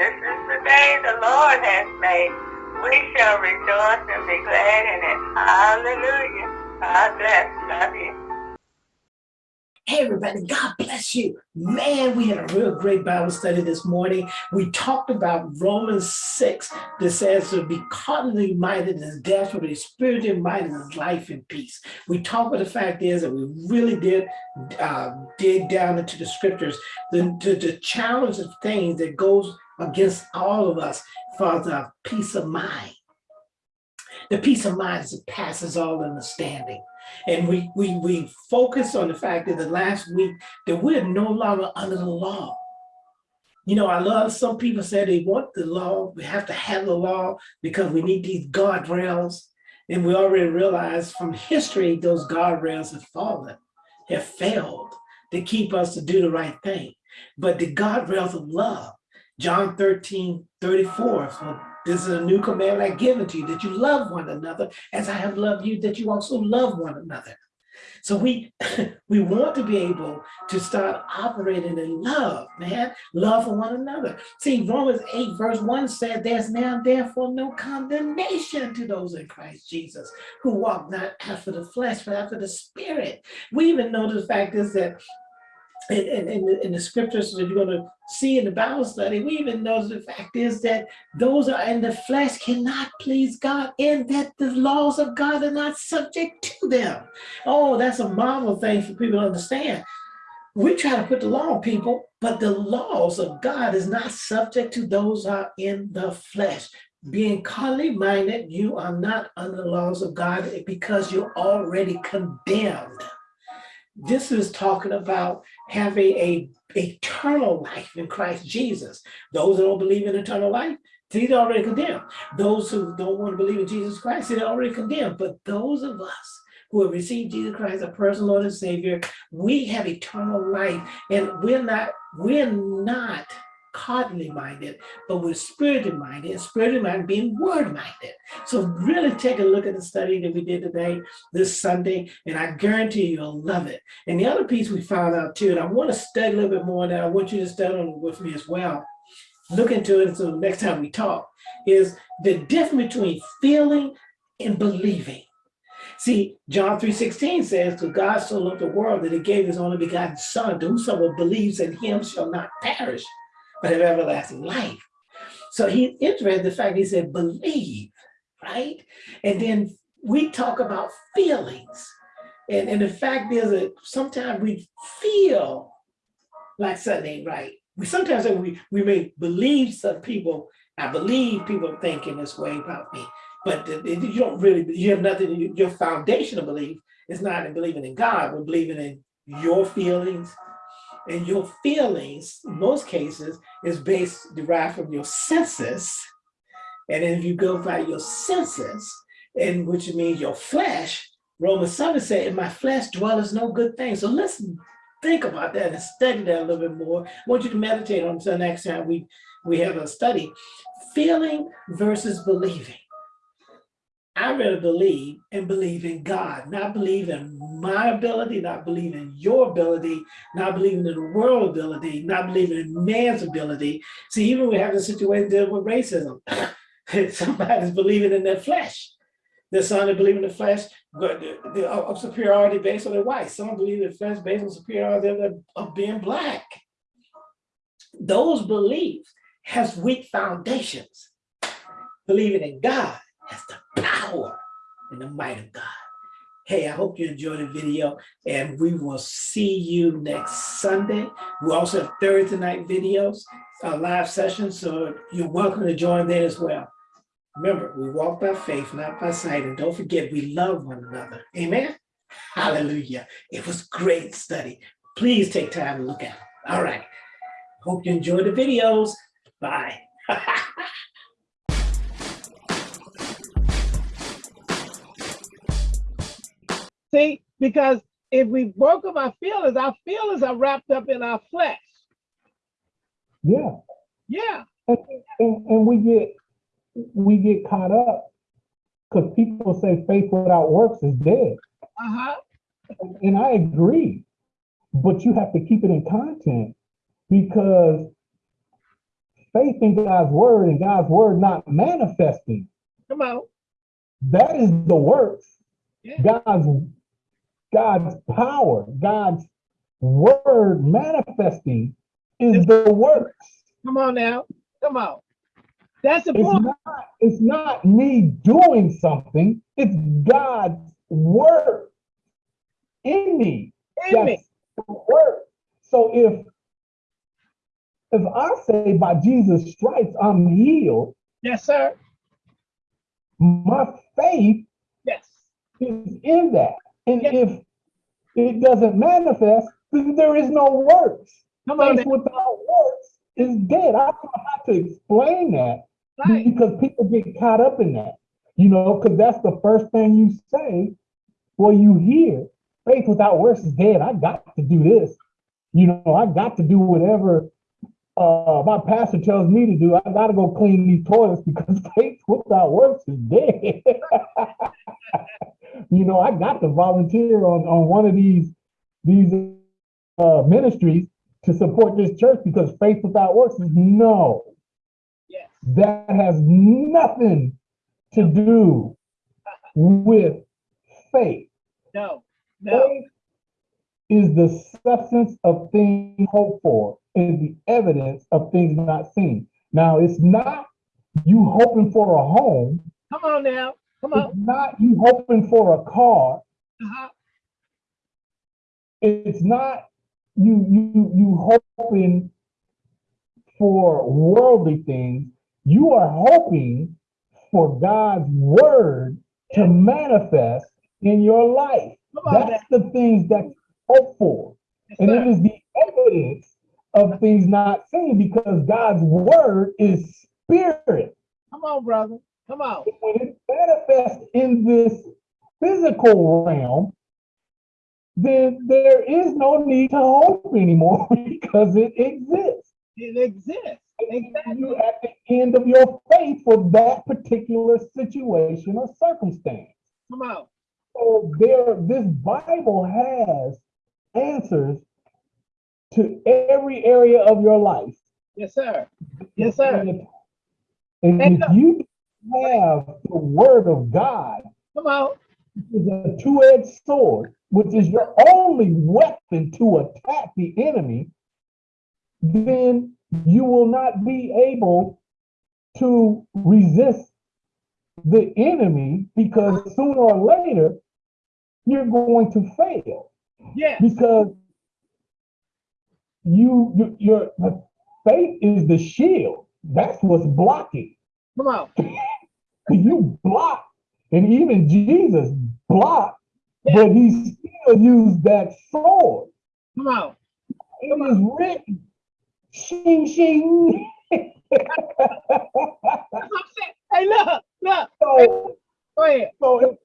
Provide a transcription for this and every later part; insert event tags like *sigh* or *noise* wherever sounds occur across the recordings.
This is the day the Lord has made. We shall rejoice and be glad in it. Hallelujah. God bless. Love you. Hey, everybody, God bless you. Man, we had a real great Bible study this morning. We talked about Romans 6 that says to be carnally minded is death, but be spiritually minded is life and peace. We talked about the fact is that we really did uh, dig down into the scriptures, the, the, the challenge of things that goes against all of us for the peace of mind. The peace of mind that passes all understanding. And we, we, we focus on the fact that the last week that we're no longer under the law. You know, I love some people say they want the law, we have to have the law because we need these guardrails. And we already realize from history, those guardrails have fallen, have failed to keep us to do the right thing. But the guardrails of love, John 13, 34, so this is a new commandment I give to you, that you love one another as I have loved you, that you also love one another. So we *laughs* we want to be able to start operating in love, man, love for one another. See, Romans 8 verse 1 said, there's now therefore no condemnation to those in Christ Jesus who walk not after the flesh, but after the spirit. We even know the fact is that in, in, in, the, the scriptures that you're going to see in the Bible study, we even know the fact is that those are in the flesh cannot please God and that the laws of God are not subject to them. Oh, that's a marvel thing for people to understand. We try to put the law on people, but the laws of God is not subject to those are in the flesh. Being carnally minded, you are not under the laws of God because you're already condemned. This is talking about having a eternal life in Christ Jesus. Those who don't believe in eternal life, they're already condemned. Those who don't want to believe in Jesus Christ, they're already condemned. But those of us who have received Jesus Christ, as personal Lord and Savior, we have eternal life, and we're not, we're not carnally minded, but we're spiritually minded, spiritually minded being word minded. So really take a look at the study that we did today, this Sunday, and I guarantee you'll love it. And the other piece we found out too, and I want to study a little bit more that I want you to study with me as well. Look into it so next time we talk, is the difference between feeling and believing. See, John 3.16 says, to God so loved the world that he gave his only begotten son, to whosoever believes in him shall not perish, but have everlasting life. So he's interested in the fact he said, believe, right? And then we talk about feelings. And, and the fact is that sometimes we feel like something ain't right. We sometimes we, we may believe some people, I believe people thinking this way about me, but you don't really, you have nothing, your foundation of belief is not in believing in God, but believing in your feelings, and your feelings, in most cases, is based, derived from your senses. And then if you go by your senses, and which means your flesh, Romans 7 said, in my flesh dwelleth no good thing. So listen, think about that and study that a little bit more. I want you to meditate on until next time we, we have a study. Feeling versus believing. I rather believe and believe in God, not believe in my ability, not believe in your ability, not believing in the world ability, not believing in man's ability. See, even we have a situation dealing with racism. *laughs* Somebody's believing in their flesh. There's some that believe in the flesh uh, of superiority based on their white. Some believe in the flesh based on superiority of being black. Those beliefs has weak foundations. Believing in God has the power and the might of God. Hey, I hope you enjoyed the video and we will see you next Sunday. We also have Thursday night videos, uh, live sessions, so you're welcome to join there as well. Remember, we walk by faith, not by sight, and don't forget we love one another. Amen? Hallelujah. It was great study. Please take time to look at it. All right. Hope you enjoyed the videos. Bye. *laughs* See, because if we broke up our feelings, our feelings are wrapped up in our flesh. Yeah. Yeah. And, and, and we get we get caught up because people say faith without works is dead. Uh-huh. And, and I agree, but you have to keep it in content because faith in God's word and God's word not manifesting, Come on. that is the works. Yeah. God's God's power, God's word manifesting is the works. Come on now. Come on. That's the It's point. not, it's not me doing something, it's God's word in me. In me. That's the word. So if if I say by Jesus' stripes I'm healed, Yes, sir. my faith Yes. is in that. And Yeah. if it doesn't manifest, then there is no works. Come on Faith without works is dead. I don't have to explain that Right. because people get caught up in that, you know, because that's the first thing you say. Well, you hear faith without works is dead. I got to do this. You know, I got to do whatever uh, my pastor tells me to do. I got to go clean these toilets because *laughs* faith without works is *laughs* dead. you know, I got to volunteer on, on one of these these uh, ministries to support this church because faith without works is no Yes. that has nothing to do with faith. No. No. Faith is the substance of things hoped for, is the evidence of things not seen. Now, it's not you hoping for a home, Come on now. Come on. it's not you hoping for a car, Uh-huh. it's not you you you hoping for worldly things. You are hoping for God's word to manifest in your life. Come on now. That's the things that you hope for. Yes, And it sir. is the evidence of things not seen because God's word is spirit. Come on, brother. Come on. When it manifests in this physical realm, then there is no need to hope anymore *laughs* because it exists. It exists. Exactly. You at the end of your faith for that particular situation or circumstance. Come on. So there, this Bible has answers to every area of your life. Yes, sir. Yes, sir. And And if you have the word of God, Come on. which is a two-edged sword, which is your only weapon to attack the enemy, then you will not be able to resist the enemy because sooner or later you're going to fail Yes. because you, you your faith is the shield. That's what's blocking. Come on. *laughs* You block, and even Jesus blocked, Yeah. but he still used that sword. Come on. It is written, shing shing. That's what I'm saying. Hey, look, look. so, Go ahead. so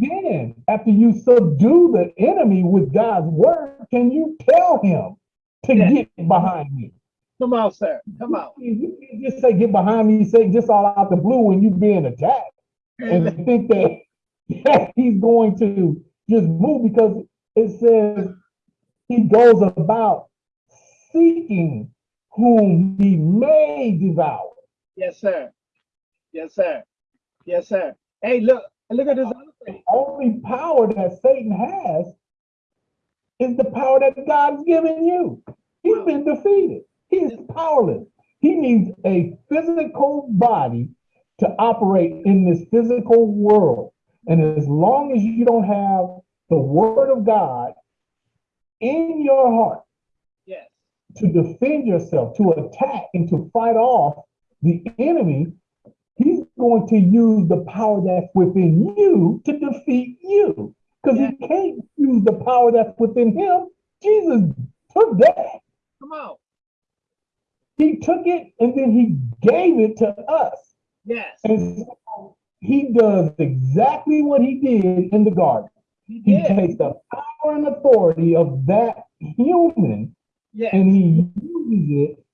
then, after you subdue the enemy with God's word, can you tell him to Yeah. get behind me. Come on, sir. Come on. You can't just say get behind me, You say just all out the blue when you being attacked. and think that, *laughs* that he's going to just move because it says he goes about seeking whom he may devour. Yes, sir. Yes, sir. Yes, sir. Hey, look, look at this other The only power that Satan has is the power that God's given you. He's been defeated. He's powerless. He needs a physical body to operate in this physical world. And as long as you don't have the word of God in your heart Yes. to defend yourself, to attack and to fight off the enemy, he's going to use the power that's within you to defeat you. Because he can't use the power that's within him. Jesus took that. Come on. He took it and then he gave it to us. Yes. And so he does exactly what he did in the garden. He He takes the power and authority of that human Yes. and he uses it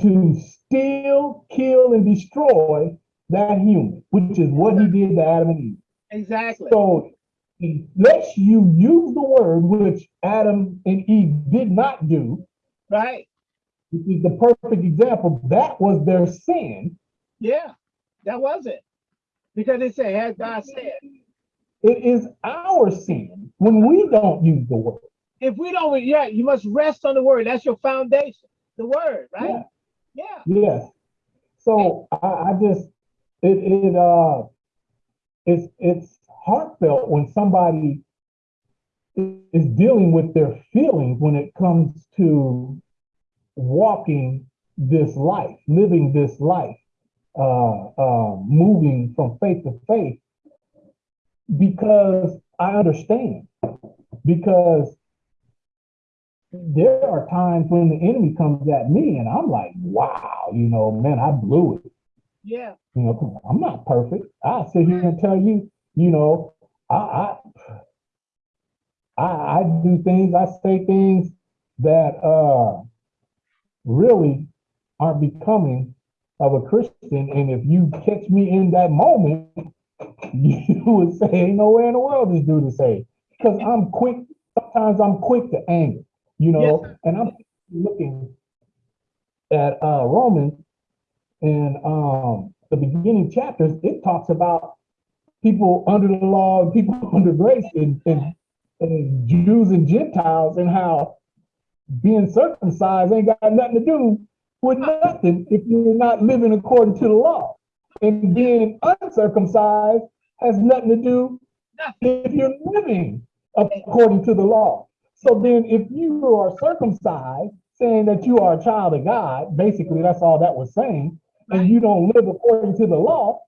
to steal, kill, and destroy that human, which is what he did to Adam and Eve. Exactly. So unless you use the word, which Adam and Eve did not do, Right. which is the perfect example, that was their sin. Yeah, that was it. Because it said, as God said, It is our sin when we don't use the word. if we don't, yeah, you must rest on the word. That's your foundation, the word, right? Yeah. Yes. So I, I just it it uh it's it's heartfelt when somebody is dealing with their feelings when it comes to walking this life, living this life, uh, uh, moving from faith to faith, because I understand. Because there are times when the enemy comes at me and I'm like, wow, you know, man, I blew it. Yeah. You know, I'm not perfect. I sit here and tell you, you know, I I I, do things, I say things that uh really aren't becoming of a Christian. And if you catch me in that moment, *laughs* you would say, ain't nowhere in the world this dude to say. Because I'm quick, sometimes I'm quick to anger, you know, and I'm looking at uh Romans and um the beginning chapters, it talks about people under the law, and people *laughs* under grace, and, and, and Jews and Gentiles, and how being circumcised ain't got nothing to do with nothing if you're not living according to the law. And being uncircumcised has nothing to do if you're living according to the law. So then if you are circumcised, saying that you are a child of God, basically that's all that was saying, and you don't live according to the law,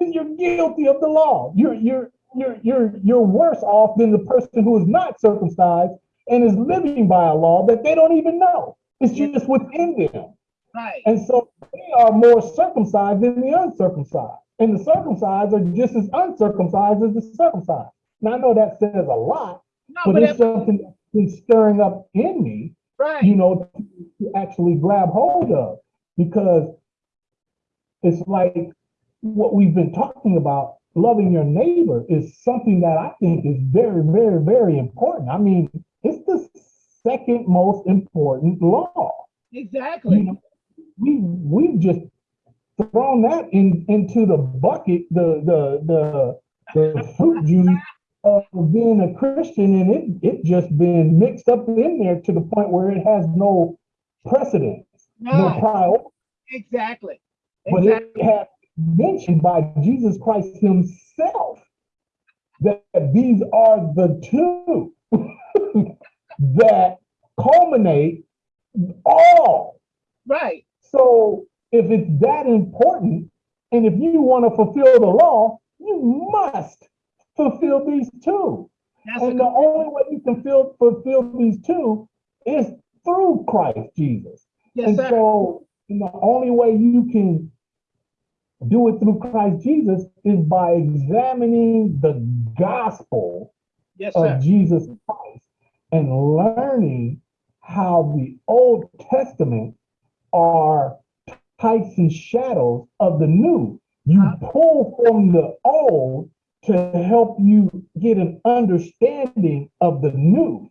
you're guilty of the law. You're you're you're you're you're worse off than the person who is not circumcised and is living by a law that they don't even know. It's just within them. Right. And so they are more circumcised than the uncircumcised. And the circumcised are just as uncircumcised as the circumcised. Now I know that says a lot, No, but but it's something that's been stirring up in me, right. you know, to actually grab hold of because it's like what we've been talking about loving your neighbor is something that I think is very, very, very important. I mean, it's the second most important law. You Exactly. know, we we've just thrown that in into the bucket, the the the the fruit juice of being a Christian, and it it just been mixed up in there to the point where it has no precedence, no Right. priority, Exactly. but Exactly. it has mentioned by Jesus Christ Himself that these are the two *laughs* that culminate all Right. So if it's that important, and if you want to fulfill the law, you must fulfill these two. That's And the only way you can feel, fulfill these two is through Christ Jesus. yes, and sir. so the only way you can do it through Christ Jesus is by examining the gospel Yes, of Jesus Christ and learning how the Old Testament are types and shadows of the new. You uh-huh. pull from the old to help you get an understanding of the new.